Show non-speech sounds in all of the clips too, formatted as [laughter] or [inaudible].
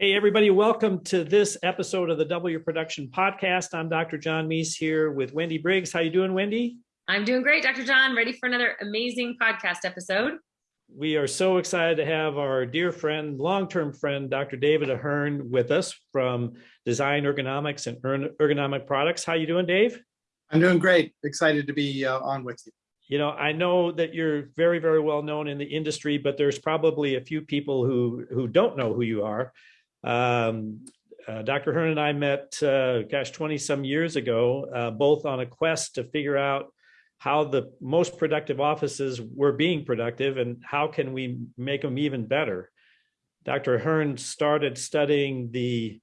Hey, everybody, welcome to this episode of the W Production Podcast. I'm Dr. John Meese here with Wendy Briggs. How you doing, Wendy? I'm doing great, Dr. John. Ready for another amazing podcast episode. We are so excited to have our dear friend, long-term friend, Dr. David Ahern with us from Design Ergonomics and Ergonomic Products. How you doing, Dave? I'm doing great. Excited to be uh, on with you you know, I know that you're very, very well known in the industry, but there's probably a few people who who don't know who you are. Um, uh, Dr. Hearn and I met, uh, gosh, 20 some years ago, uh, both on a quest to figure out how the most productive offices were being productive and how can we make them even better. Dr. Hearn started studying the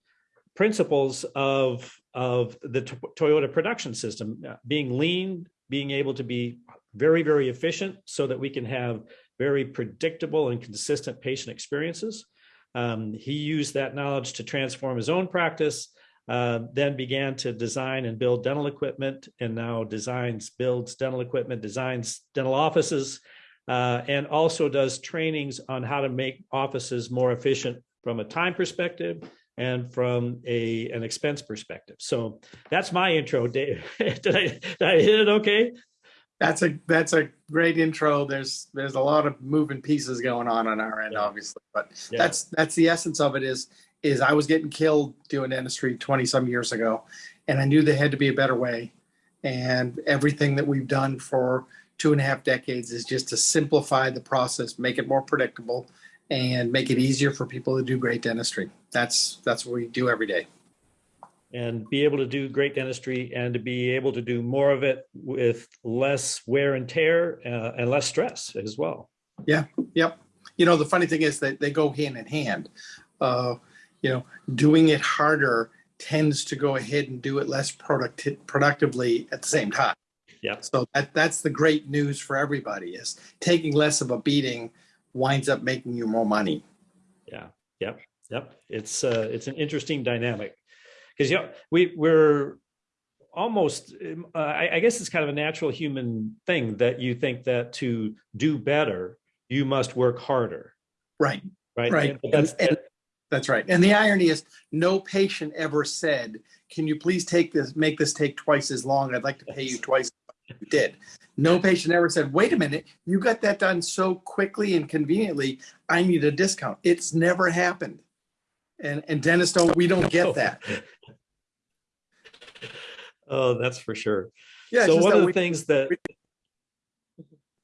principles of, of the Toyota production system, uh, being lean, being able to be very, very efficient so that we can have very predictable and consistent patient experiences. Um, he used that knowledge to transform his own practice, uh, then began to design and build dental equipment, and now designs, builds dental equipment, designs dental offices, uh, and also does trainings on how to make offices more efficient from a time perspective and from a an expense perspective. So that's my intro, Dave. [laughs] did, I, did I hit it okay? That's a that's a great intro. There's there's a lot of moving pieces going on on our end, yeah. obviously, but yeah. that's that's the essence of it. Is is I was getting killed doing dentistry 20 some years ago, and I knew there had to be a better way. And everything that we've done for two and a half decades is just to simplify the process, make it more predictable, and make it easier for people to do great dentistry. That's that's what we do every day and be able to do great dentistry and to be able to do more of it with less wear and tear uh, and less stress as well. Yeah, yep. You know, the funny thing is that they go hand in hand. Uh, you know, doing it harder tends to go ahead and do it less producti productively at the same time. Yeah. So that, that's the great news for everybody is taking less of a beating winds up making you more money. Yeah. Yep. Yep. It's uh, it's an interesting dynamic because you know we we're almost uh, I, I, guess it's kind of a natural human thing that you think that to do better you must work harder. Right. Right? Right. And that's, and, and, that's right. And the irony is no patient ever said can you please take this make this take twice as long? I'd like to pay you twice you did. No patient ever said wait a minute you got that done so quickly and conveniently i need a discount. It's never happened and and dentists don't we don't get that. [laughs] Oh that's for sure. Yeah so one of the we, things that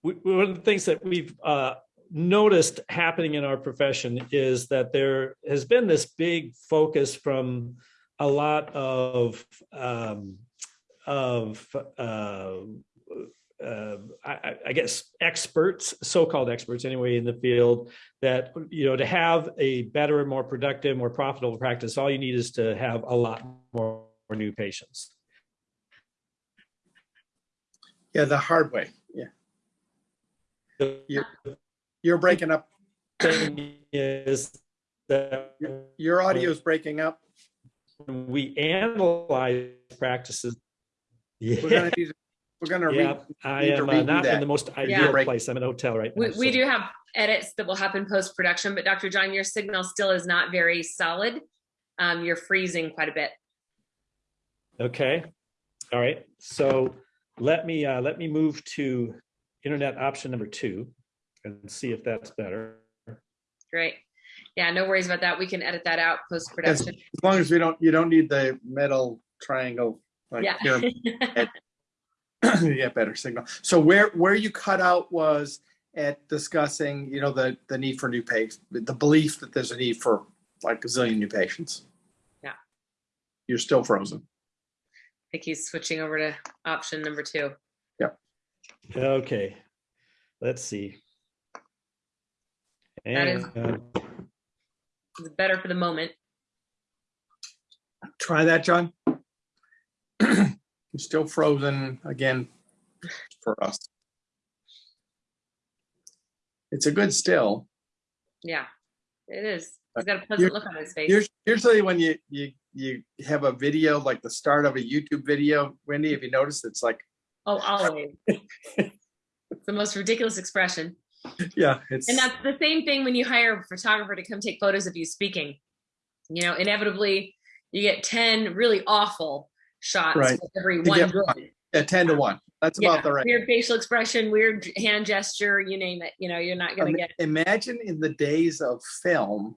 we, one of the things that we've uh, noticed happening in our profession is that there has been this big focus from a lot of um, of uh, uh, I, I, guess experts, so-called experts anyway in the field, that you know to have a better, more productive, more profitable practice, all you need is to have a lot more, more new patients. Yeah, the hard way. Yeah. You're, you're breaking up. Is that your, your audio is breaking up. we analyze practices. Yeah. We're going to need we're yeah, I am uh, not that. in the most ideal yeah. place. I'm in a hotel right now. We, so. we do have edits that will happen post production, but Dr. John, your signal still is not very solid. Um, you're freezing quite a bit. Okay. All right. So let me uh, let me move to internet option number two and see if that's better. Great. Yeah, no worries about that. We can edit that out post production. As, as long as we don't, you don't need the metal triangle. Like yeah. [laughs] [clears throat] yeah, better signal. So where where you cut out was at discussing, you know, the the need for new patients, the belief that there's a need for like a zillion new patients. Yeah. You're still frozen. I think he's switching over to option number two. Yep. Okay. Let's see. And that is uh, better for the moment. Try that, John still frozen again for us. It's a good still. Yeah, it is. He's got a pleasant look on his face. Usually when you, you, you have a video, like the start of a YouTube video, Wendy, if you notice, it's like. Oh, always. it's the most ridiculous expression. Yeah. It's... And that's the same thing when you hire a photographer to come take photos of you speaking. you know, inevitably you get 10 really awful shots Right. for every To one good. Yeah, ten to one. That's Yeah, about the right. weird facial expression, weird hand gesture, you name it. You know, you're not gonna Im- get Imagine in the days of film,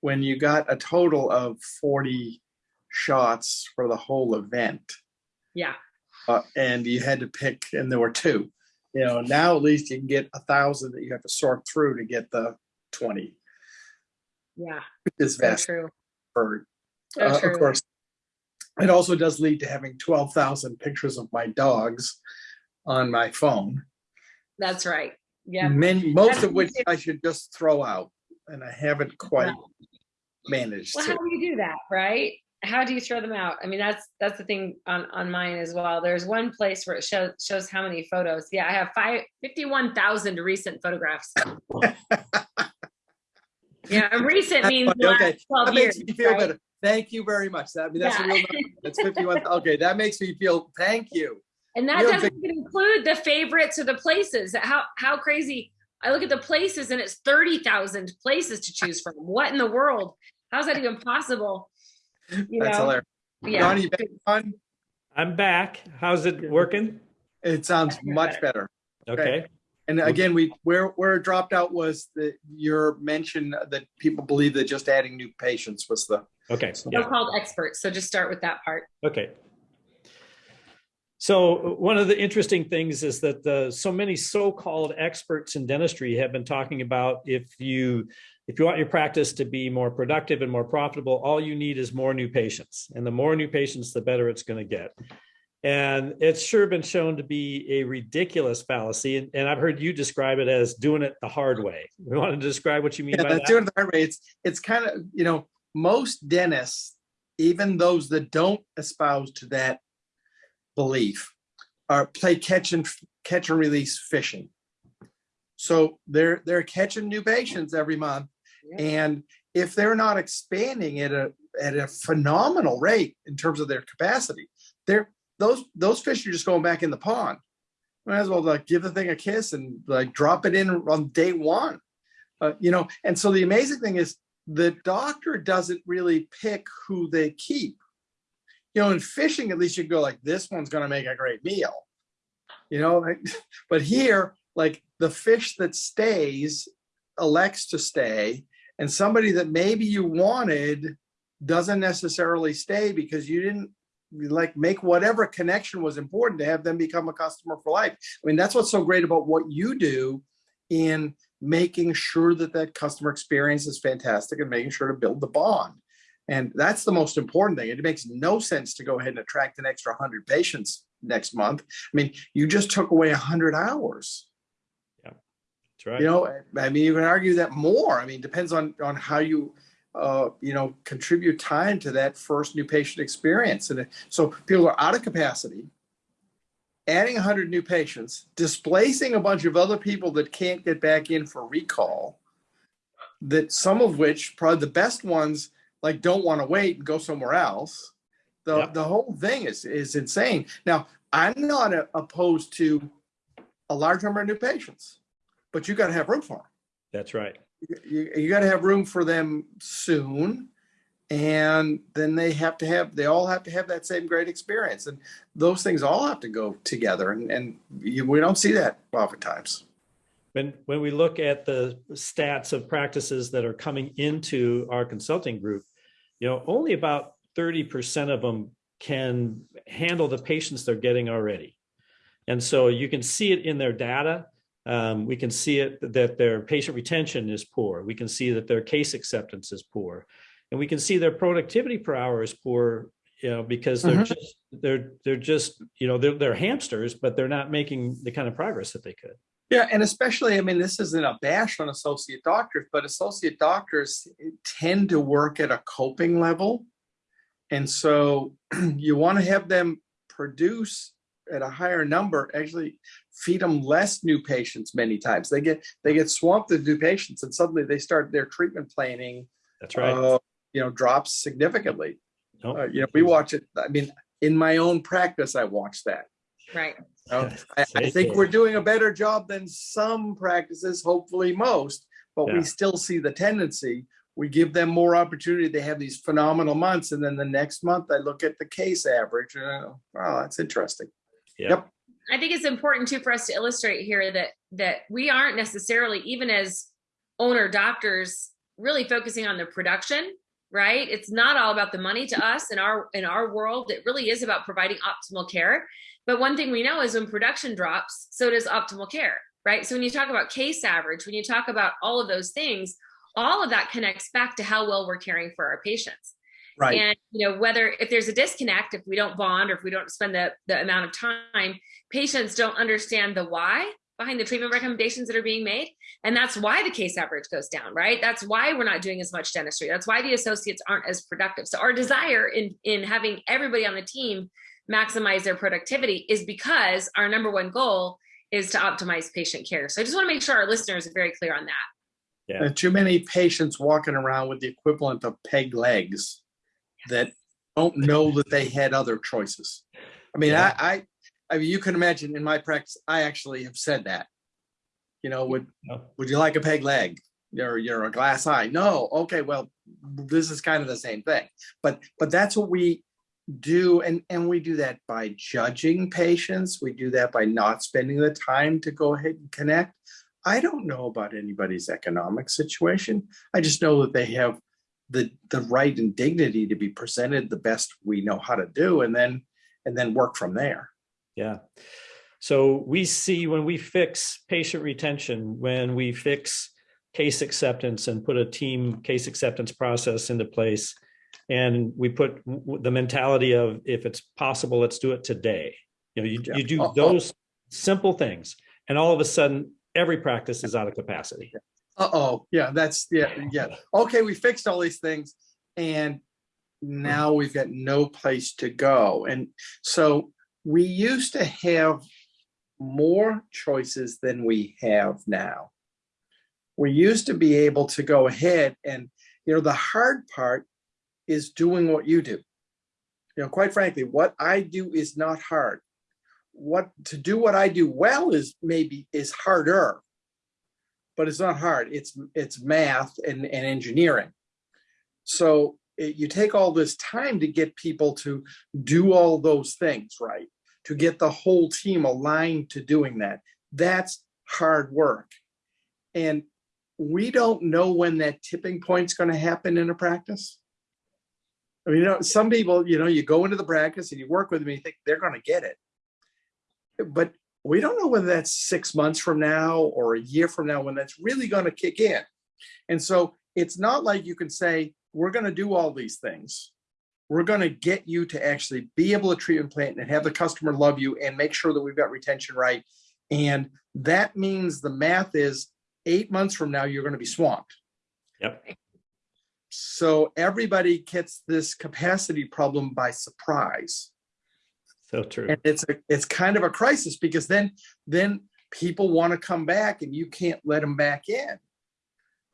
when you got a total of forty shots for the whole event. yeah. uh, and you had to pick, and there were two. You know, now at least you can get a thousand that you have to sort through to get the twenty. Yeah, Is so vast true. for, So uh, true. of course. It also does lead to having twelve thousand pictures of my dogs on my phone. That's right. Yeah. Many, most That's of which. I should just throw out, and I haven't quite managed Well, to. how do you do that, right? How do you throw them out? I mean, that's that's the thing on on mine as well. There's one place where it shows shows how many photos. Yeah, I have five fifty-one thousand recent photographs. [laughs] yeah, recent means the last Okay, twelve That years. makes me feel right? better. Thank you very much. That, I mean, that's a real number. That's fifty-one. Okay, that makes me feel, thank you. And that You're doesn't even include the favorites or the places. How how crazy! I look at the places and it's thirty thousand places to choose from. What in the world? How's that even possible? You That's know? hilarious. Yeah. Johnny, back on? I'm back. How's it working? It sounds much better. Okay. And again, we, where, where it dropped out was the, your mention that people believe that just adding new patients was the, Okay. So- Yeah. So-called experts. So just start with that part. Okay. So one of the interesting things is that the, so many so-called experts in dentistry have been talking about if you if you want your practice to be more productive and more profitable, all you need is more new patients, and the more new patients, the better it's going to get. And it's sure been shown to be a ridiculous fallacy, and, and I've heard you describe it as doing it the hard way. We want to describe what you mean yeah, by that's that? doing it the hard way. It's, it's kind of, you know, most dentists, even those that don't espouse to that belief, are play catch and catch and release fishing. So they're, they're catching new patients every month. Yeah. And if they're not expanding at a, at a phenomenal rate in terms of their capacity, they're, those, those fish are just going back in the pond. Might as well like give the thing a kiss and like drop it in on day one. Uh, you know, and so the amazing thing is the doctor doesn't really pick who they keep. You know, in fishing, at least you go like, this one's going to make a great meal. You know, [laughs] but here, like the fish that stays elects to stay, and somebody that maybe you wanted doesn't necessarily stay because you didn't like make whatever connection was important to have them become a customer for life. I mean, that's what's so great about what you do in making sure that that customer experience is fantastic and making sure to build the bond. And that's the most important thing. It makes no sense to go ahead and attract an extra 100 patients next month. I mean, you just took away 100 hours. Yeah, that's right. You know, I mean, you can argue that more. I mean, depends on on how you, uh, you know, contribute time to that first new patient experience. And so people are out of capacity, adding 100 new patients, displacing a bunch of other people that can't get back in for recall. That some of which, probably the best ones, like don't want to wait and go somewhere else. The the whole thing is is insane. Now, I'm not uh, opposed to a large number of new patients, but you got to have room for them That's right. you, you got to have room for them soon and then they have to have they all have to have that same great experience and those things all have to go together and, and you, we don't see that oftentimes When, when we look at the stats of practices that are coming into our consulting group, you know, only about 30% of them can handle the patients they're getting already. And so you can see it in their data. Um, we can see it that their patient retention is poor. We can see that their case acceptance is poor. And we can see their productivity per hour is poor, you know, because they're Mhm. just, they're, they're just, you know, they're, they're hamsters, but they're not making the kind of progress that they could. yeah and especially i mean this isn't a bash on associate doctors but associate doctors tend to work at a coping level and so [clears throat] you want to have them produce at a higher number actually feed them less new patients many times they get they get swamped with new patients and suddenly they start their treatment planning That's right. uh, you know drops significantly No? uh, you know we watch it i mean in my own practice i watch that Right. Uh, [laughs] I, I think we're doing a better job than some practices, hopefully most, but Yeah. we still see the tendency we give them more opportunity. They have these phenomenal months. And then the next month I look at the case average and I go, wow, that's interesting. Yeah. Yep. I think it's important too for us to illustrate here that that we aren't necessarily even as owner doctors really focusing on the production, right? It's not all about the money to us in our in our world. It really is about providing optimal care. But one thing we know is when production drops, so does optimal care, right? So when you talk about case average, when you talk about all of those things, all of that connects back to how well we're caring for our patients. Right. And you know, whether if there's a disconnect, if we don't bond or if we don't spend the, the amount of time, patients don't understand the why behind the treatment recommendations that are being made. And that's why the case average goes down, right? That's why we're not doing as much dentistry. That's why the associates aren't as productive. So our desire in, in having everybody on the team maximize their productivity is because our number one goal is to optimize patient care. So I just want to make sure our listeners are very clear on that. Yeah. There are too many patients walking around with the equivalent of peg legs that don't know that they had other choices. I mean, Yeah. I, I, I mean, you can imagine in my practice, I actually have said that. You know, would, Yeah. would you like a peg leg? You're, you're a glass eye. No, okay, well, this is kind of the same thing. But, but that's what we do. And, and we do that by judging patients. We do that by not spending the time to go ahead and connect. I don't know about anybody's economic situation. I just know that they have the, the right and dignity to be presented the best we know how to do and then, and then work from there. Yeah. So we see when we fix patient retention, when we fix case acceptance and put a team case acceptance process into place, and we put the mentality of if it's possible, let's do it today. You know, you, Yeah. you do Oh, oh. those simple things, and all of a sudden, every practice is out of capacity. Uh-oh, yeah, that's, yeah, yeah. Okay, we fixed all these things and mm. now we've got no place to go. And so we used to have more choices than we have now. We used to be able to go ahead and, you know, the hard part is doing what you do. You know, quite frankly, what I do is not hard. What to do what I do well is maybe is harder but it's not hard. It's it's math and, and engineering. So it- you take all this time to get people to do all those things right, to get the whole team aligned to doing that. That's hard work. And we don't know when that tipping point's going to happen in a practice. I mean, you know, some people, you know, you go into the practice and you work with them and you think they're going to get it. But we don't know whether that's six months from now or a year from now when that's really going to kick in. And so it's not like you can say, we're going to do all these things. We're going to get you to actually be able to treat and plant and have the customer love you and make sure that we've got retention right. And that means the math is eight months from now, you're going to be swamped. Yep. So everybody gets this capacity problem by surprise So true. and it's a it's kind of a crisis because then then people want to come back and you can't let them back in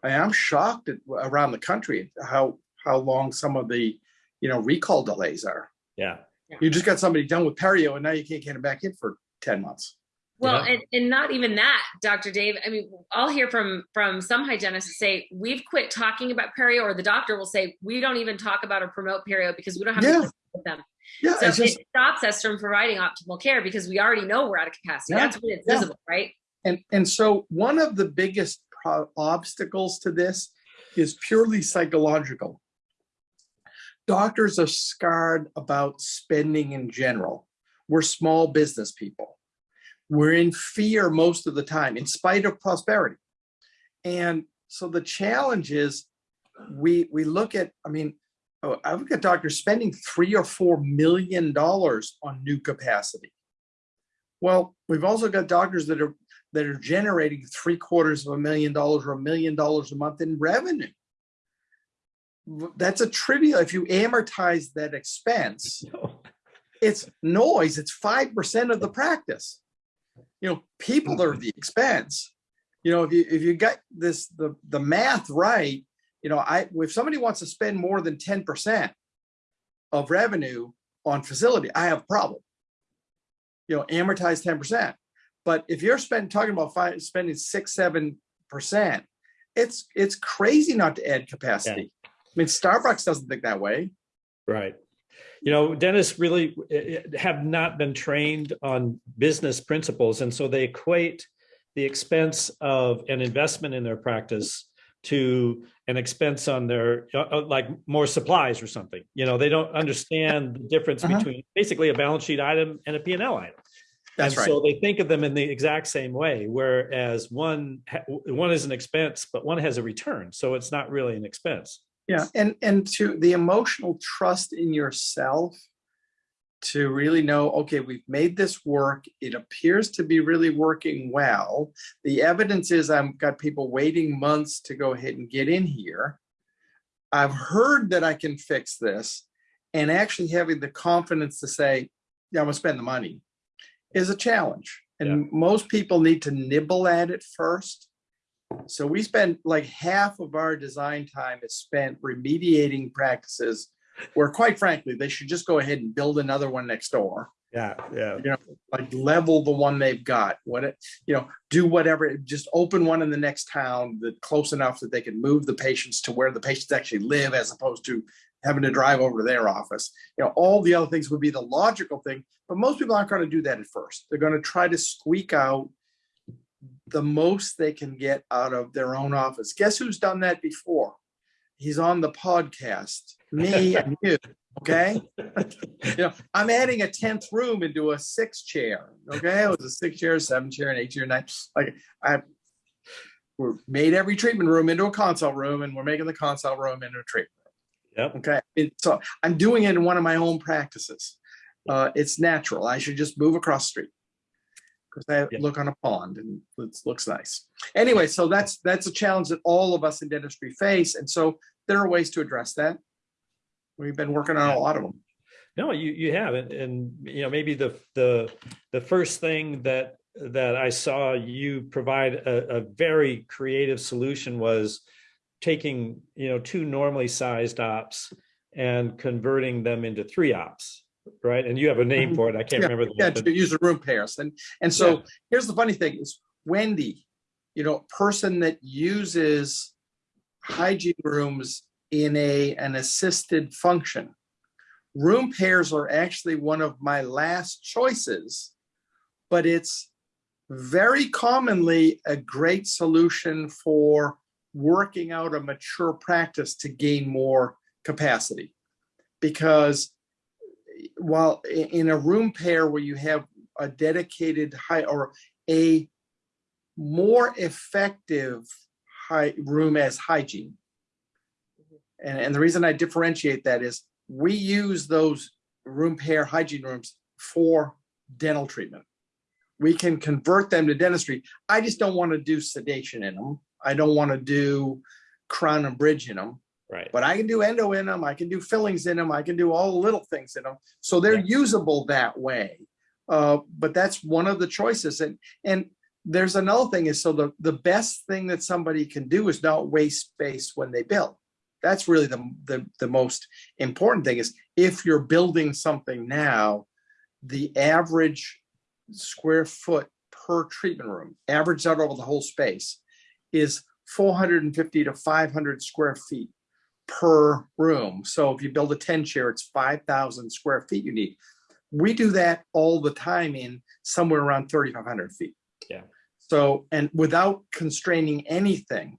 I am shocked at around the country how how long some of the you know recall delays are Yeah. you just got somebody done with perio and now you can't get them back in for 10 months Well, Yeah. and, and not even that, Dr. Dave. I mean, I'll hear from from some hygienists say we've quit talking about perio, or the doctor will say we don't even talk about or promote perio because we don't have Yeah. to with them. yeah So just it stops us from providing optimal care because we already know we're out of capacity. Yeah. That's when it's Yeah. visible, right? and and so one of the biggest pro- obstacles to this is purely psychological. Doctors are scarred about spending in general. We're small business people. We're in fear most of the time in spite of prosperity. And so the challenge is we we look at i mean oh, i've got doctors spending three or four million dollars on new capacity. Well we've also got doctors that are that are generating three quarters of a million dollars or a million dollars a month in revenue. That's a trivial, if you amortize that expense, [laughs] it's noise, it's five percent of the practice. You know, people are the expense. You know, if you, if you got this, the, the math right, you know, I, if somebody wants to spend more than ten percent of revenue on facility, I have a problem. You know, amortize ten percent. But if you're spending, talking about five, spending six, seven percent, it's it's crazy not to add capacity. I mean, Starbucks doesn't think that way. Right. You know, dentists really eh, eh, have not been trained on business principles, and so they equate the expense of an investment in their practice to an expense on their uh, uh, like more supplies or something. You know, they don't understand the difference Uh-huh. between basically a balance sheet item and a P&L item. That's and right. So they think of them in the exact same way, whereas one one is an expense, but one has a return, so it's not really an expense. Yeah, and and to the emotional trust in yourself to really know, okay, we've made this work. It appears to be really working well. The evidence is I've got people waiting months to go ahead and get in here. I've heard that I can fix this and actually having the confidence to say, yeah, I'm gonna spend the money is a challenge. And most people need to nibble at it first. So we spend like half of our design time is spent remediating practices where quite frankly, they should just go ahead and build another one next door, Yeah, yeah, You know, like level the one they've got. What it, you know, do whatever, just open one in the next town that close enough that they can move the patients to where the patients actually live as opposed to having to drive over to their office. You know, all the other things would be the logical thing, but most people aren't going to do that at first. They're going to try to squeak out the most they can get out of their own office. Guess who's done that before? He's on the podcast, me and you. Okay. [laughs] you know, I'm adding a tenth room into a six chair. Okay. It was a six chair, seven chair, and eight chair, nine. Like I we made every treatment room into a consult room, and we're making the consult room into a treatment. Yep. Okay. It, so I'm doing it in one of my own practices. Uh, it's natural. I should just move across the street because I Yeah. look on a pond and it looks nice. Anyway, so that's that's a challenge that all of us in dentistry face, and so there are ways to address that. We've been working on a lot of them. No, you you have, and, and you know maybe the the the first thing that that I saw you provide a, a very creative solution was taking you know two normally sized ops and converting them into three ops, right? And you have a name Mhm. for it. I can't Yeah, remember. the Yeah, to use the room pairs. And and so here's the funny thing is Wendy, you know, person that uses hygiene rooms in a an assisted function. Room pairs are actually one of my last choices, but it's very commonly a great solution for working out a mature practice to gain more capacity. Because while in a room pair where you have a dedicated high or a more effective high room as hygiene. Mm-hmm. And, and the reason I differentiate that is we use those room pair hygiene rooms for dental treatment. We can convert them to dentistry. I just don't want to do sedation in them. I don't want to do crown and bridge in them. right. But I can do endo in them, I can do fillings in them, I can do all the little things in them. So they're Yeah. usable that way. Uh, but that's one of the choices. And and there's another thing is so the, the best thing that somebody can do is not waste space when they build. That's really the, the, the most important thing is if you're building something now, the average square foot per treatment room, averaged out over the whole space, is 450 to 500 square feet per room. So if you build a 10 chair, it's 5,000 square feet you need. We do that all the time in somewhere around 3,500 feet. Yeah. So, and without constraining anything.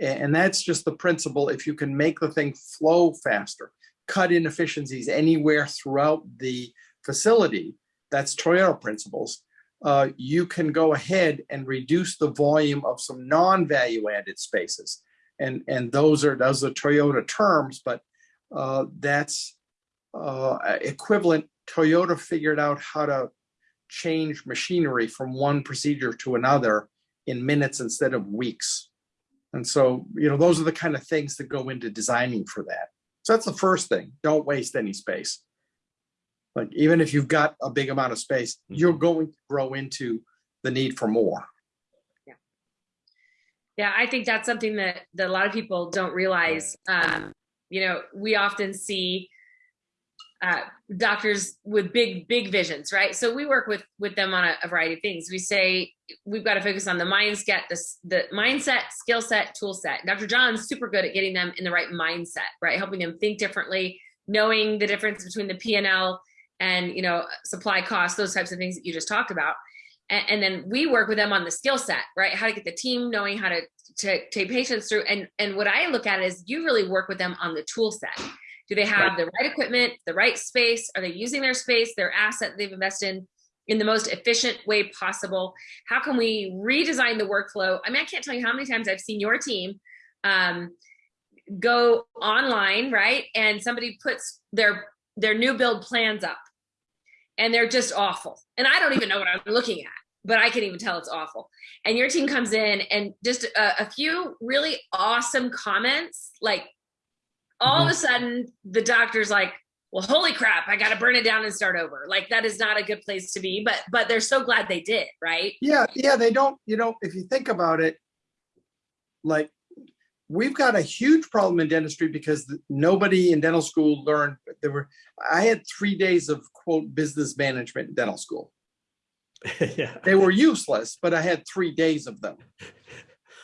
And that's just the principle. If you can make the thing flow faster, cut inefficiencies anywhere throughout the facility, that's Toyota principles. Uh, you can go ahead and reduce the volume of some non-value added spaces and and those are those are Toyota terms, but uh, that's uh, equivalent. Toyota figured out how to change machinery from one procedure to another in minutes instead of weeks. And so, you know, those are the kind of things that go into designing for that. So that's the first thing. Don't waste any space. Like even if you've got a big amount of space, you're going to grow into the need for more. Yeah, Yeah, I think that's something that, that a lot of people don't realize. Um, you know, we often see uh, doctors with big big visions right? So we work with with them on a, a variety of things. We say we've got to focus on the mindset the, the mindset skill set tool set. Dr john's super good at getting them in the right mindset right? Helping them think differently knowing the difference between the p&l and you know supply costs those types of things that you just talked about and, and then we work with them on the skill set right how to get the team knowing how to, to take patients through and and what i look at is you really work with them on the tool set do they have right. the right equipment, the right space? Are they using their space, their asset they've invested in, in the most efficient way possible? How can we redesign the workflow? I mean, I can't tell you how many times I've seen your team um, go online, right? And somebody puts their their new build plans up and they're just awful. And I don't even know what I'm looking at, but I can even tell it's awful. And your team comes in and just a, a few really awesome comments, like all mm-hmm. of a sudden the doctor's like well holy crap i gotta burn it down and start over like that is not a good place to be but but they're so glad they did right yeah yeah they don't you know if you think about it like we've got a huge problem in dentistry because nobody in dental school learned there were i had three days of quote business management in dental school [laughs] yeah they were useless but i had three days of them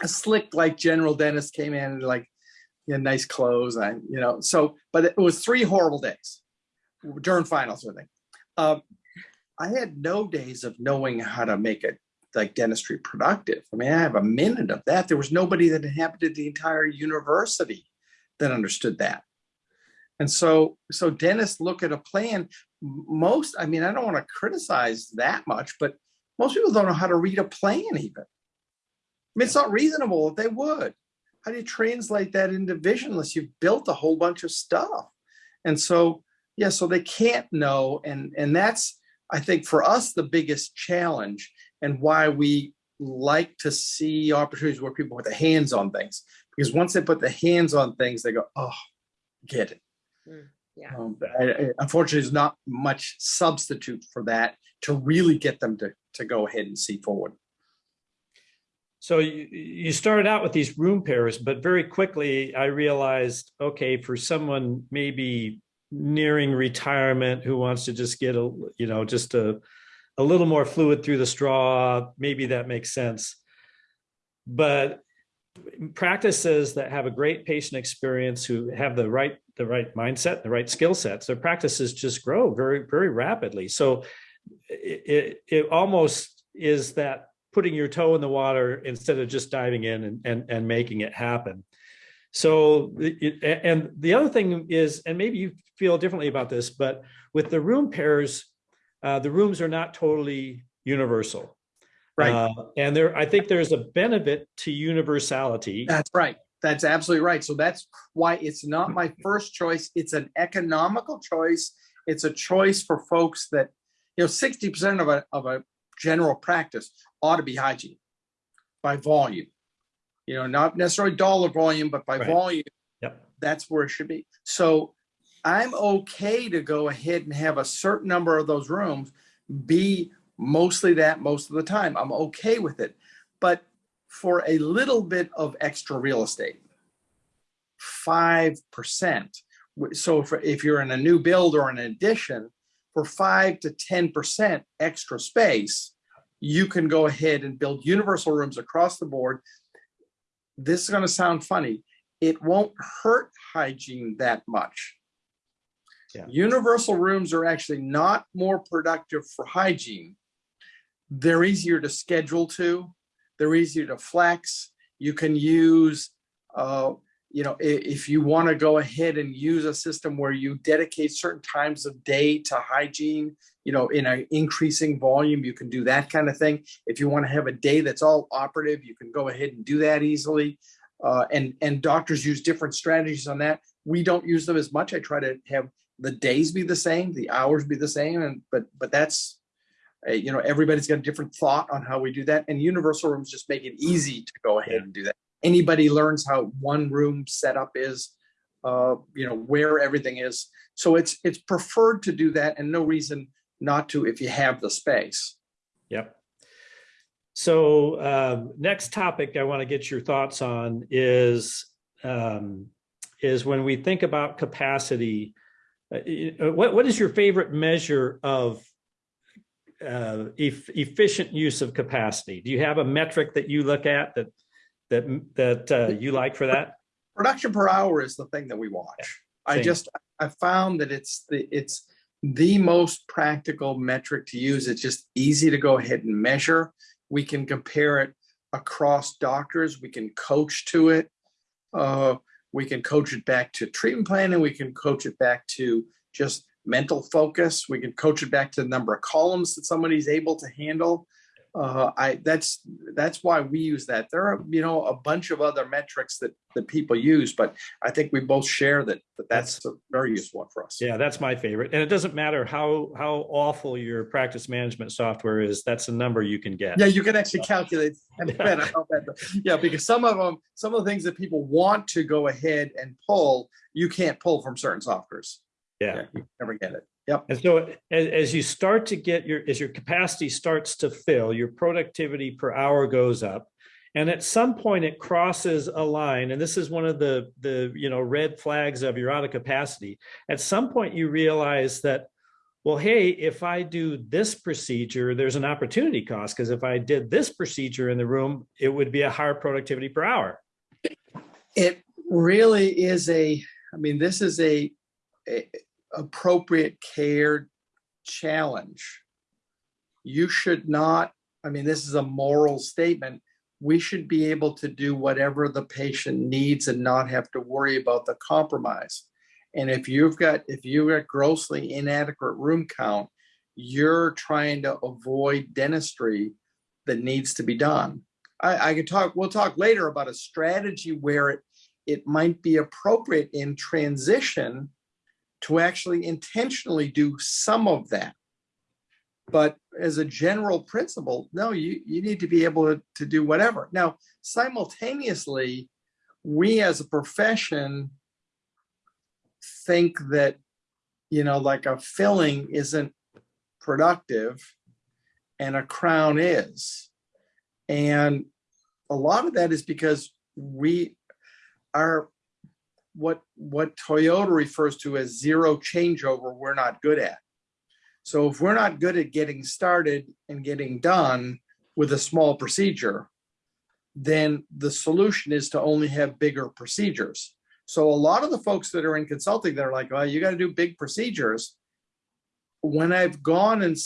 a slick like general dentist came in and like you had nice clothes, and you know. So, but it was three horrible days during finals with me. Um, I had no days of knowing how to make it like dentistry productive. I mean, I have a minute of that. There was nobody that inhabited the entire university that understood that. And so, so dentists look at a plan. Most, I mean, I don't want to criticize that much, but most people don't know how to read a plan even. I mean, it's not reasonable if they would how do you translate that into vision unless you've built a whole bunch of stuff? And so, yeah, so they can't know. And, and that's, I think for us, the biggest challenge and why we like to see opportunities where people put their hands on things. Because once they put the hands on things, they go, oh, get it. Mm, yeah. Um, I, I, unfortunately, there's not much substitute for that to really get them to, to go ahead and see forward. So you, you started out with these room pairs, but very quickly I realized, okay, for someone maybe nearing retirement who wants to just get a, you know, just a, a little more fluid through the straw, maybe that makes sense. But practices that have a great patient experience who have the right the right mindset the right skill sets their practices just grow very very rapidly so it, it, almost is that putting your toe in the water instead of just diving in and, and, and making it happen. So, it, and the other thing is, and maybe you feel differently about this, but with the room pairs, uh, the rooms are not totally universal. Right. Uh, and there, I think there's a benefit to universality. That's right. That's absolutely right. So that's why it's not my first choice. It's an economical choice. It's a choice for folks that, you know, 60% of a, of a general practice ought to be hygiene by volume. You know, not necessarily dollar volume, but by right. volume. Yep. That's where it should be. So I'm okay to go ahead and have a certain number of those rooms be mostly that most of the time. I'm okay with it. But for a little bit of extra real estate, 5%. So if, if you're in a new build or an addition, for 5 to 10% extra space, you can go ahead and build universal rooms across the board. This is going to sound funny. It won't hurt hygiene that much. Yeah. Universal rooms are actually not more productive for hygiene. They're easier to schedule to. They're easier to flex. You can use uh, you know, if you want to go ahead and use a system where you dedicate certain times of day to hygiene, you know, in an increasing volume, you can do that kind of thing. If you want to have a day that's all operative, you can go ahead and do that easily. Uh, and and doctors use different strategies on that. We don't use them as much. I try to have the days be the same, the hours be the same, and but but that's uh, you know everybody's got a different thought on how we do that. And universal rooms just make it easy to go ahead and do that anybody learns how one room setup is, uh, you know, where everything is. So it's it's preferred to do that and no reason not to if you have the space. Yep. So um, next topic I want to get your thoughts on is um, is when we think about capacity, uh, uh, what, what is your favorite measure of uh, eff- efficient use of capacity? Do you have a metric that you look at that, that, that uh, you like for that? production per hour is the thing that we watch. I just, I found that it's the, it's the most practical metric to use. It's just easy to go ahead and measure. We can compare it across doctors. We can coach to it. Uh, we can coach it back to treatment planning. We can coach it back to just mental focus. We can coach it back to the number of columns that somebody's able to handle. Uh, I, that's, that's why we use that. There are, you know, a bunch of other metrics that, that people use, but I think we both share that, that that's a very useful one for us. Yeah, that's my favorite. And it doesn't matter how, how awful your practice management software is, that's a number you can get. Yeah, you can actually calculate. [laughs] and bet how bad the- Yeah, because some of them, some of the things that people want to go ahead and pull, you can't pull from certain softwares. Yeah. You never get it. Yep. And so as, as you start to get your, as your capacity starts to fill, your productivity per hour goes up. And at some point it crosses a line, and this is one of the, the, you know, red flags of you're out of capacity. At some point you realize that, well, hey, if I do this procedure, there's an opportunity cost, because if I did this procedure in the room, it would be a higher productivity per hour. It really is a, I mean, this is a, a appropriate care challenge. You should not, I mean, this is a moral statement. We should be able to do whatever the patient needs and not have to worry about the compromise. And if you've got, if you've got grossly inadequate room count, you're trying to avoid dentistry that needs to be done. I, I could talk, we'll talk later about a strategy where it, it might be appropriate in transition to actually intentionally do some of that. But as a general principle, no, you, you need to be able to, to do whatever. Now, simultaneously, we as a profession think that, you know, like a filling isn't productive and a crown is. And a lot of that is because we are what what Toyota refers to as zero changeover we're not good at. So if we're not good at getting started and getting done with a small procedure, then the solution is to only have bigger procedures. So a lot of the folks that are in consulting, they're like, well, you got to do big procedures. When I've gone and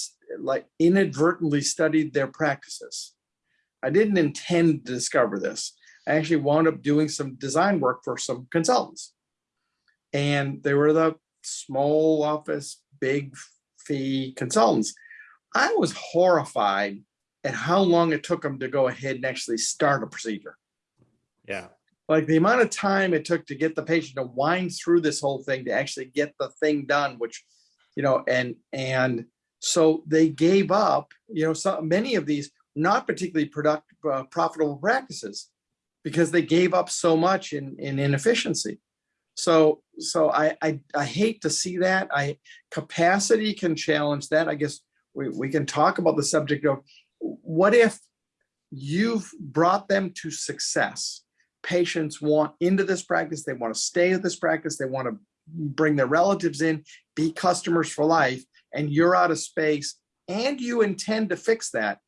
like inadvertently studied their practices, I didn't intend to discover this. I actually wound up doing some design work for some consultants. And they were the small office, big fee consultants. I was horrified at how long it took them to go ahead and actually start a procedure. Yeah. Like the amount of time it took to get the patient to wind through this whole thing to actually get the thing done, which, you know, and and so they gave up, you know, so many of these not particularly productive, uh, profitable practices because they gave up so much in, in inefficiency. So, so I, I, I hate to see that. I capacity can challenge that. I guess we, we can talk about the subject of what if you've brought them to success. Patients want into this practice. They want to stay at this practice. They want to bring their relatives in, be customers for life, and you're out of space and you intend to fix that.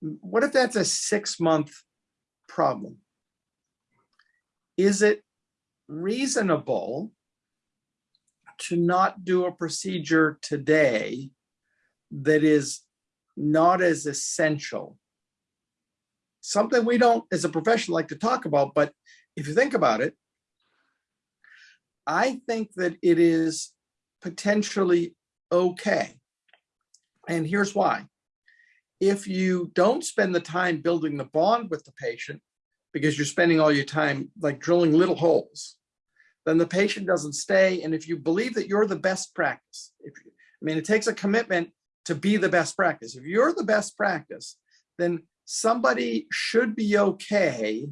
What if that's a six month problem? Is it reasonable to not do a procedure today that is not as essential? Something we don't, as a profession, like to talk about, but if you think about it, I think that it is potentially okay. And here's why. If you don't spend the time building the bond with the patient, because you're spending all your time like drilling little holes, then the patient doesn't stay. And if you believe that you're the best practice, if you, I mean, it takes a commitment to be the best practice. If you're the best practice, then somebody should be okay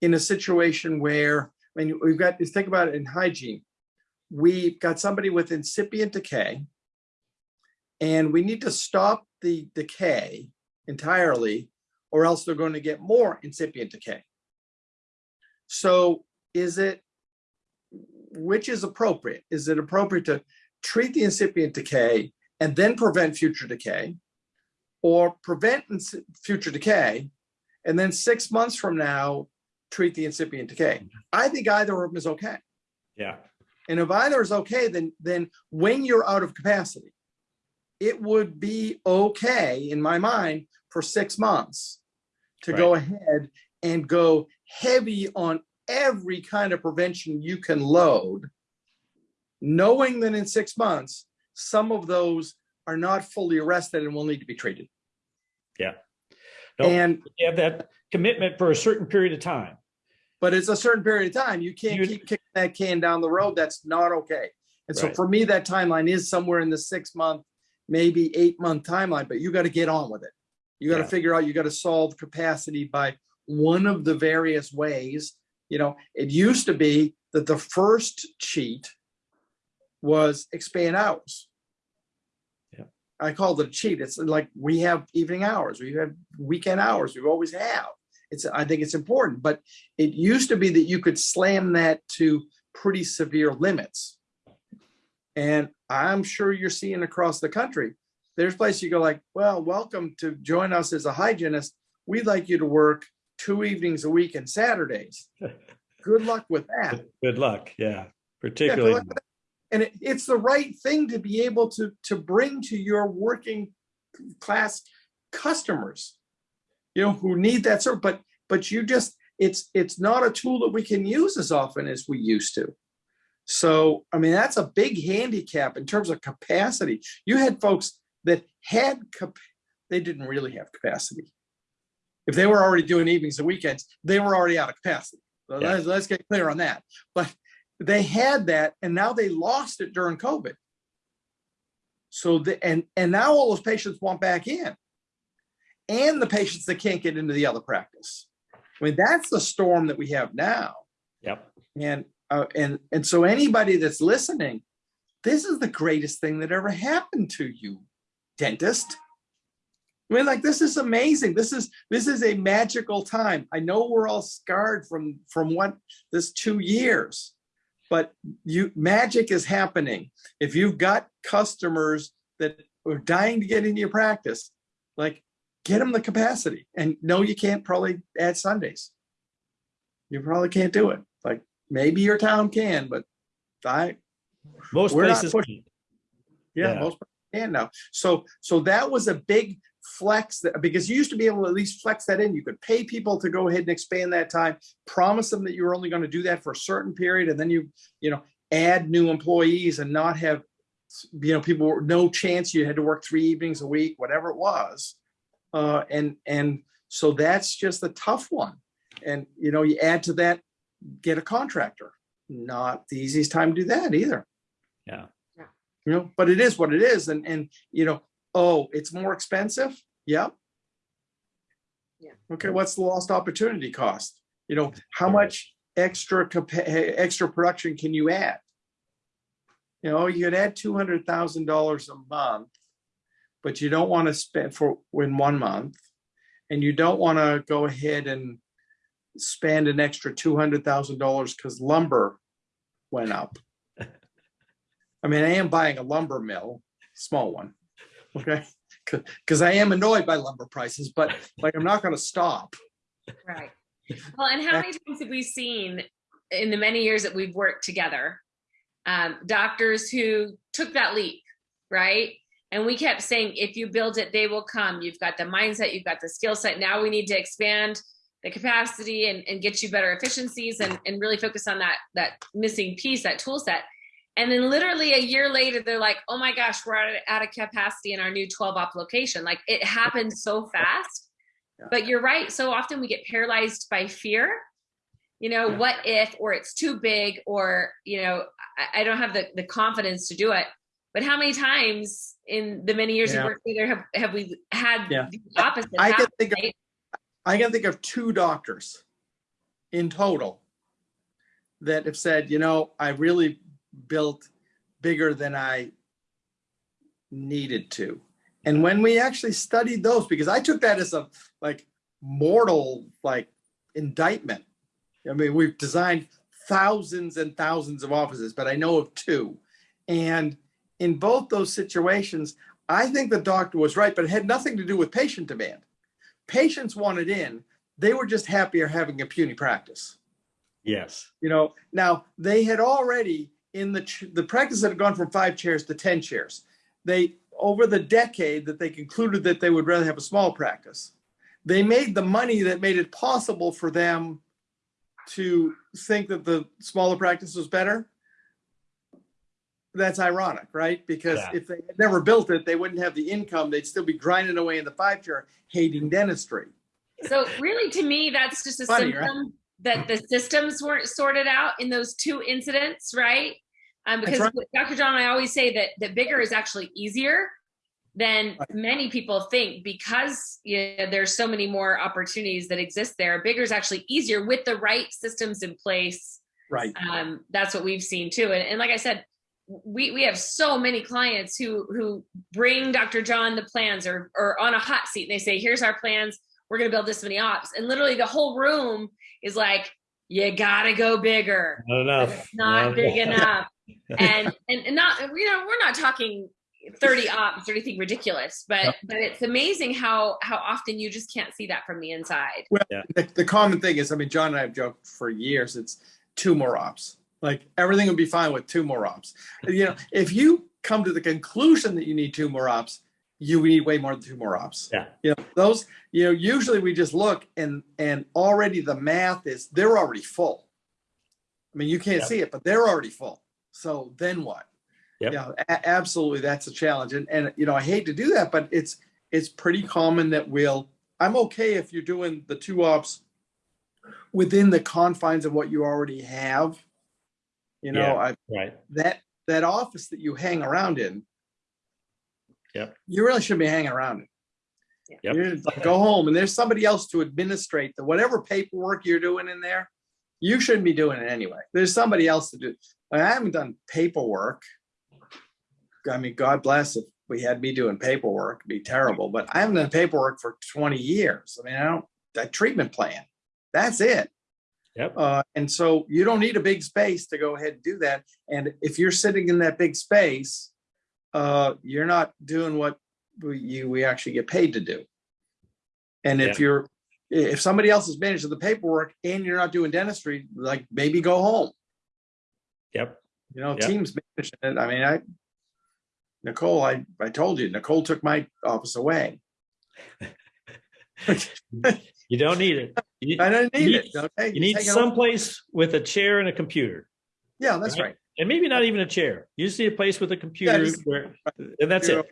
in a situation where, I mean, we've got, think about it in hygiene. We've got somebody with incipient decay, and we need to stop the decay entirely, or else they're going to get more incipient decay. So is it which is appropriate? Is it appropriate to treat the incipient decay and then prevent future decay? Or prevent future decay and then six months from now, treat the incipient decay? I think either of them is okay. Yeah, And if either is okay, then, then when you're out of capacity, it would be okay, in my mind, for six months to go ahead and go heavy on every kind of prevention you can load, knowing that in six months, some of those are not fully arrested and will need to be treated. No. And, you have that commitment for a certain period of time. but it's a certain period of time. You can't You- keep kicking that can down the road. That's not okay. And so Right. for me, that timeline is somewhere in the six month, maybe eight month timeline, but you got to get on with it. You got to Yeah. figure out, you got to solve capacity by one of the various ways. You know, it used to be that the first cheat was expand hours. Yeah. I call it a cheat. It's like we have evening hours, we have weekend hours, we've always have. It's, I think it's important, but it used to be that you could slam that to pretty severe limits. And I'm sure you're seeing across the country, there's places you go like, well, welcome to join us as a hygienist. We'd like you to work two evenings a week and Saturdays. [laughs] Good luck with that. Good luck, yeah, Yeah, particularly, luck. And it, it's the right thing to be able to, to bring to your working class customers. You know, who need that service, but, but you just, it's, it's not a tool that we can use as often as we used to. So, I mean, that's a big handicap in terms of capacity. You had folks that had, they didn't really have capacity. If they were already doing evenings and weekends, they were already out of capacity. So Yeah. let's, let's get clear on that. But they had that and now they lost it during COVID. So the, and, and now all those patients want back in. And the patients that can't get into the other practice. I mean, that's the storm that we have now. yep, And, uh, and, and so anybody that's listening, this is the greatest thing that ever happened to you, dentist. I mean, like, this is amazing. This is, this is a magical time. I know we're all scarred from, from what, this two years. But you, magic is happening. If you've got customers that are dying to get into your practice, like, get them the capacity. And no, you can't probably add Sundays. You probably can't do it. Like, maybe your town can, but I, most places, yeah, Yeah. most can now. So, so that was a big flex that, because you used to be able to at least flex that in. You could pay people to go ahead and expand that time, promise them that you were only going to do that for a certain period, and then you, you know, add new employees and not have, you know, people, no chance you had to work three evenings a week, whatever it was. Uh, and, and so that's just a tough one. And, you know, you add to that, get a contractor. Not the easiest time to do that either yeah, you know, but it is what it is. And, and, you know, oh, it's more expensive. Yep. Yeah. Okay, what's the lost opportunity cost? You know, how much extra eh, extra production can you add? You know, you could add two hundred thousand dollars a month, but you don't want to spend for in one month. And you don't want to go ahead and spend an extra two hundred thousand dollars because lumber went up. I mean, I am buying a lumber mill, small one, okay? Because I am annoyed by lumber prices, but like, I'm not gonna stop. Right. Well, and how many times have we seen in the many years that we've worked together, um, doctors who took that leap, right? And we kept saying, if you build it, they will come. You've got the mindset, you've got the skill set. Now we need to expand the capacity and, and get you better efficiencies and, and really focus on that that missing piece, that tool set. And then literally a year later, they're like, oh my gosh, we're out of, capacity in our new 12 op location. Like it happened so fast. But you're right. So often we get paralyzed by fear. You know, Yeah. what if, or it's too big, or, you know, I, I don't have the, the confidence to do it. But how many times in the many years Yeah. we've worked together have, have we had Yeah. the opposite I can think of. I can think of two doctors in total that have said, you know, I really built bigger than I needed to. And when we actually studied those, because I took that as a like mortal like indictment. I mean, we've designed thousands and thousands of offices, but I know of two. And in both those situations, I think the doctor was right, but it had nothing to do with patient demand. Patients wanted in, they were just happier having a puny practice. Yes. You know, now they had already in the ch- the practice that had gone from five chairs to 10 chairs. They over the decade that they concluded that they would rather have a small practice. They made the money that made it possible for them to think that the smaller practice was better. That's ironic, right? Because Yeah. if they had never built it, they wouldn't have the income. They'd still be grinding away in the five chair, hating dentistry. So really, to me, that's just a Funny, right? symptom that the systems weren't sorted out in those two incidents, right? Um, because right. Dr. John, I always say that that bigger is actually easier than Right. many people think because you know, there's so many more opportunities that exist there. Bigger is actually easier with the right systems in place. Right. Um, that's what we've seen too. And, and like I said, we we have so many clients who who bring Dr. John the plans or or on a hot seat and they say, here's our plans. We're gonna build this many ops. And literally the whole room is like, you gotta go bigger. Not enough. It's not Not big enough. Enough. And, and and not you know, we're not talking 30 ops or anything ridiculous, but No. but it's amazing how how often you just can't see that from the inside. the, the common thing is, I mean, John and I have joked for years, it's two more ops. Like everything would be fine with two more ops. You know, if you come to the conclusion that you need two more ops, you need way more than two more ops. Yeah. You know, those, you know, usually we just look and and already the math is they're already full. I mean, you can't Yeah. see it, but they're already full. So then what? Yep. Yeah, a- absolutely, that's a challenge. And and you know, I hate to do that, but it's it's pretty common that we'll. I'm okay if you're doing the two ops within the confines of what you already have. You know, Yeah. I Right. that that office that you hang around in. Yep. You really shouldn't be hanging around in. Yep. You're like, go home and there's somebody else to administrate the whatever paperwork you're doing in there. You shouldn't be doing it anyway. There's somebody else to do. I haven't done paperwork. I mean, God bless if we had me doing paperwork, it'd be terrible, but I haven't done paperwork for 20 years. I mean, I don't, that treatment plan, that's it. Yep. Uh, and so you don't need a big space to go ahead and do that. And if you're sitting in that big space, uh, you're not doing what we, you, we actually get paid to do. And if Yeah. you're, if somebody else is managing the paperwork and you're not doing dentistry, like maybe go home, Yep. you know, Yeah. teams managing it. I mean, I, Nicole, I, I told you, Nicole took my office away. You don't need it. You, I don't need You it. Okay. you need someplace with a chair and a computer. Yeah, that's right? right. And maybe not even a chair. You just need a place with a computer just- where, and that's it.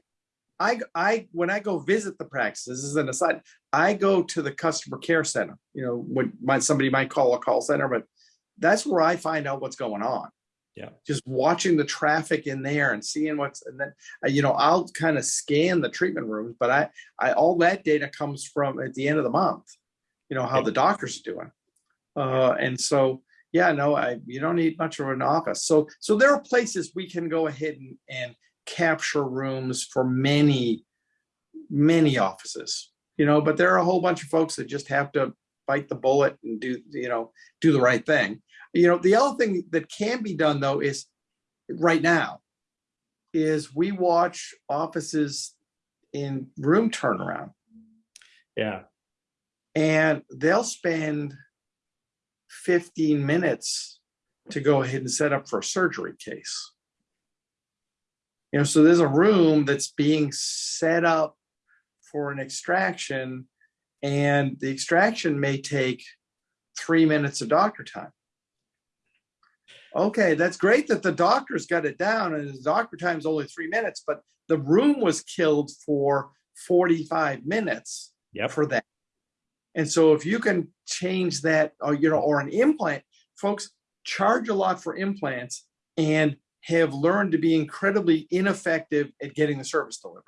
I, I, when I go visit the practices, this is an aside, I go to the customer care center, you know, when might, somebody might call a call center, but that's where I find out what's going on. Yeah. Just watching the traffic in there and seeing what's, and then, uh, you know, I'll kind of scan the treatment rooms, but I, I, all that data comes from at the end of the month, you know, how the doctors are doing. Uh, and so, yeah, no, I, you don't need much of an office. So, so there are places we can go ahead and, and capture rooms for many, many offices, you know, but there are a whole bunch of folks that just have to bite the bullet and do, you know, do the right thing. You know, the other thing that can be done though is right now is we watch offices in room turnaround Yeah. and they'll spend 15 minutes to go ahead and set up for a surgery case. You know, so there's a room that's being set up for an extraction, and the extraction may take three minutes of doctor time. Okay, that's great that the doctor's got it down and the doctor time's only three minutes, but the room was killed for 45 minutes Yep. for that. And so if you can change that, or you know, or an implant, folks charge a lot for implants and have learned to be incredibly ineffective at getting the service delivered.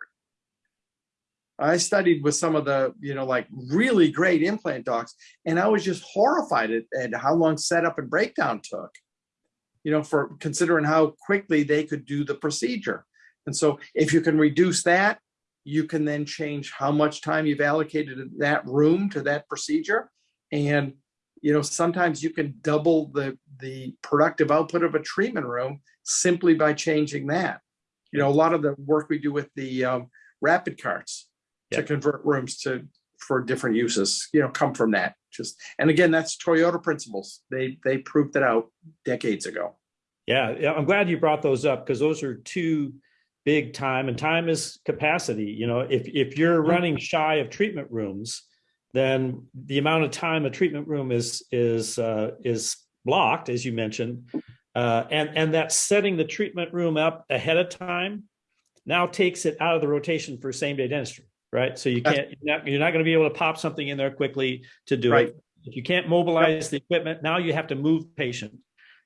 I studied with some of the, you know, like really great implant docs, and I was just horrified at, at how long setup and breakdown took, you know, for considering how quickly they could do the procedure. And so if you can reduce that, you can then change how much time you've allocated in that room to that procedure. And you know, sometimes you can double the, the productive output of a treatment room simply by changing that. You know, a lot of the work we do with the um, rapid carts to convert rooms to, for different uses, you know, come from that. Just, and again, that's Toyota principles. They, they proved it out decades ago. Yeah, I'm glad you brought those up because those are two big time and time is capacity. You know, if if you're running shy of treatment rooms, then the amount of time a treatment room is is uh, is blocked, as you mentioned, uh, and and that setting the treatment room up ahead of time now takes it out of the rotation for same day dentistry, right? So you can't you're not, you're not going to be able to pop something in there quickly to do Right. it. If you can't mobilize the equipment, now you have to move patient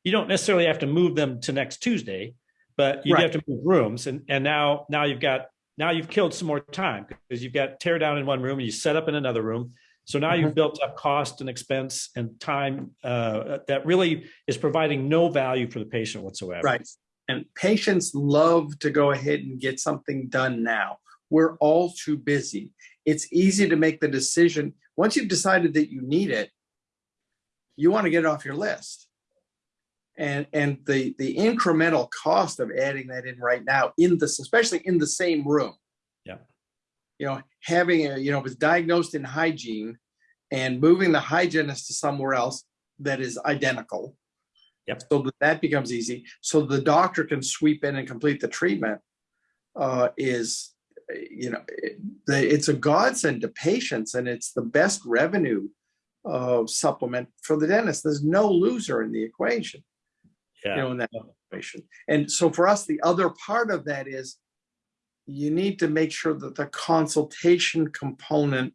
you don't necessarily have to move them to next Tuesday, but you Right. have to move rooms. And, and now, now you've got, now you've killed some more time because you've got tear down in one room and you set up in another room. So now you've built up cost and expense and time uh, that really is providing no value for the patient whatsoever. Right. And patients love to go ahead and get something done now. We're all too busy. It's easy to make the decision. Once you've decided that you need it, you want to get it off your list. And, and the, the incremental cost of adding that in right now in this, especially in the same room. Yeah. You know, having a, you know, was diagnosed in hygiene and moving the hygienist to somewhere else that is identical. Yep. So that that becomes easy. So the doctor can sweep in and complete the treatment uh, is, you know, it- the- it's a godsend to patients and it's the best revenue uh, supplement for the dentist. There's no loser in the equation, you know, in that equation. And so for us, the other part of that is you need to make sure that the consultation component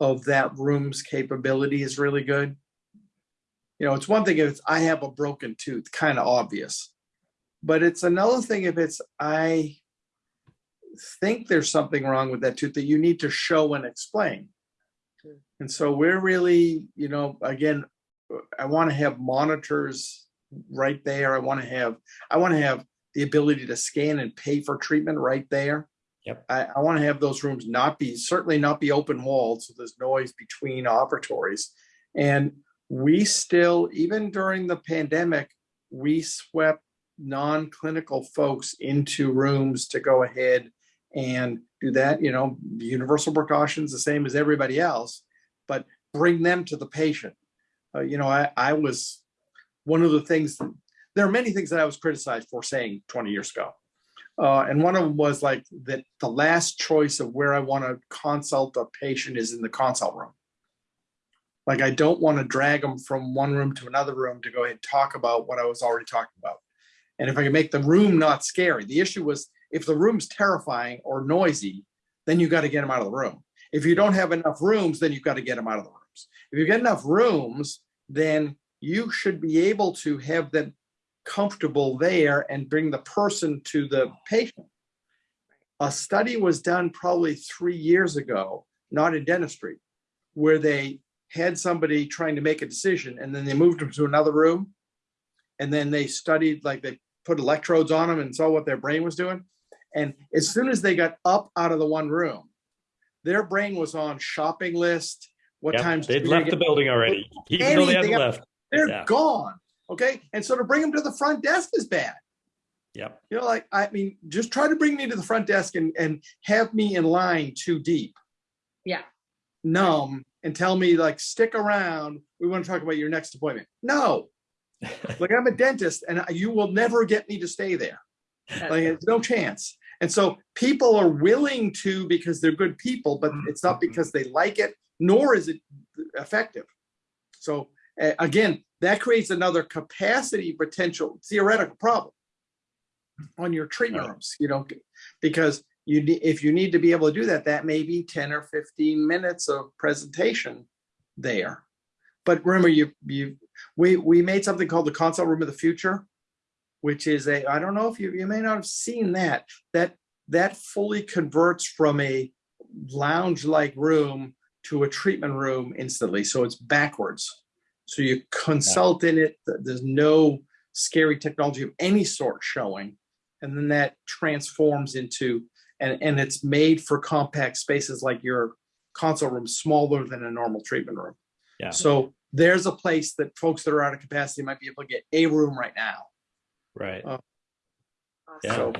of that room's capability is really good. You know, it's one thing if it's, I have a broken tooth, kind of obvious. But it's another thing if it's, I think there's something wrong with that tooth that you need to show and explain. And so we're really, you know, again, I want to have monitors right there. I want to have, I want to have the ability to scan and pay for treatment right there. Yep. I, I want to have those rooms not be, certainly not be open walled, so there's noise between operatories. And we still, even during the pandemic, we swept non-clinical folks into rooms to go ahead and do that, you know, universal precautions, the same as everybody else, but bring them to the patient. Uh, you know, I, I was, one of the things, there are many things that I was criticized for saying 20 years ago. Uh, and one of them was like that the last choice of where I want to consult a patient is in the consult room. Like I don't want to drag them from one room to another room to go ahead and talk about what I was already talking about. And if I can make the room not scary, the issue was if the room's terrifying or noisy, then you got to get them out of the room. If you don't have enough rooms, then you've got to get them out of the rooms. If you get enough rooms, then you should be able to have them comfortable there and bring the person to the patient. A study was done probably three years ago, not in dentistry, where they had somebody trying to make a decision and then they moved them to another room. And then they studied, like they put electrodes on them and saw what their brain was doing. And as soon as they got up out of the one room, their brain was on shopping list. What Yep, times? They'd left the building already, even though they hadn't left. They're Yeah. gone. Okay. And so to bring them to the front desk is bad. Yep. You know, like, I mean, just try to bring me to the front desk and, and have me in line too deep. Yeah. Numb and tell me like, stick around. We want to talk about your next appointment. No, [laughs] like I'm a dentist and you will never get me to stay there. Like, it's no chance. And so people are willing to because they're good people, but it's not mm-hmm. because they like it, nor is it effective. So uh, again, that creates another capacity potential theoretical problem on your treatment Right. rooms, you know, because you if you need to be able to do that, that may be 10 or 15 minutes of presentation there. But remember, you, you, we, we made something called the consult room of the future, which is a, I don't know if you, you may not have seen that, that, that fully converts from a lounge-like room to a treatment room instantly. So it's backwards. So you consult in it, there's no scary technology of any sort showing. And then that transforms into, and, and it's made for compact spaces like your consult room, smaller than a normal treatment room. Yeah. So there's a place that folks that are out of capacity might be able to get a room right now. Right. Uh, Yeah. So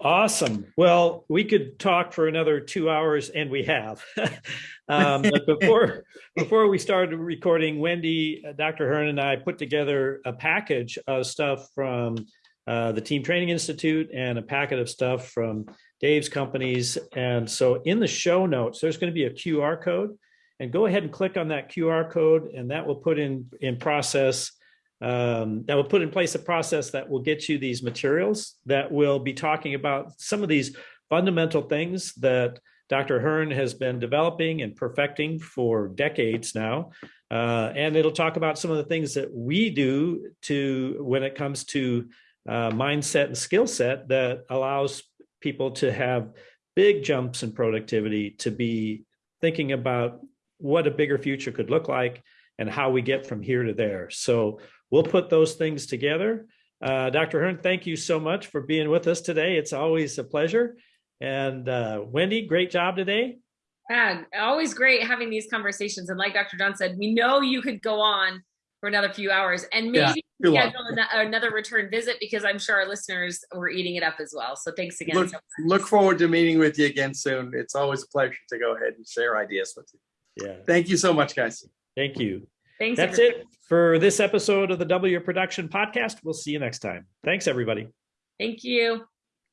Awesome. Well, we could talk for another two hours and we have. [laughs] um, but before, [laughs] before we started recording, Wendy, uh, Dr. Hearn and I put together a package of stuff from uh, the Team Training Institute and a packet of stuff from Dave's companies. And so in the show notes, there's going to be a QR code and go ahead and click on that QR code and that will put in, in process um, that will put in place a process that will get you these materials that will be talking about some of these fundamental things that Dr. Hearn has been developing and perfecting for decades now. Uh, and it'll talk about some of the things that we do to when it comes to uh, mindset and skill set that allows people to have big jumps in productivity, to be thinking about what a bigger future could look like and how we get from here to there. So we'll put those things together. Uh, Dr. Hearn, thank you so much for being with us today. It's always a pleasure. And uh, Wendy, great job today. Yeah, always great having these conversations. And like Dr. John said, we know you could go on for another few hours and maybe too long. schedule ano- another return visit because I'm sure our listeners were eating it up as well. So thanks again. look, so much. look forward to meeting with you again soon. It's always a pleasure to go ahead and share ideas with you. Yeah, Thank you so much, guys. thank you. Thanks. That's everybody. it for this episode of the W Production Podcast. We'll see you next time. Thanks, everybody. Thank you.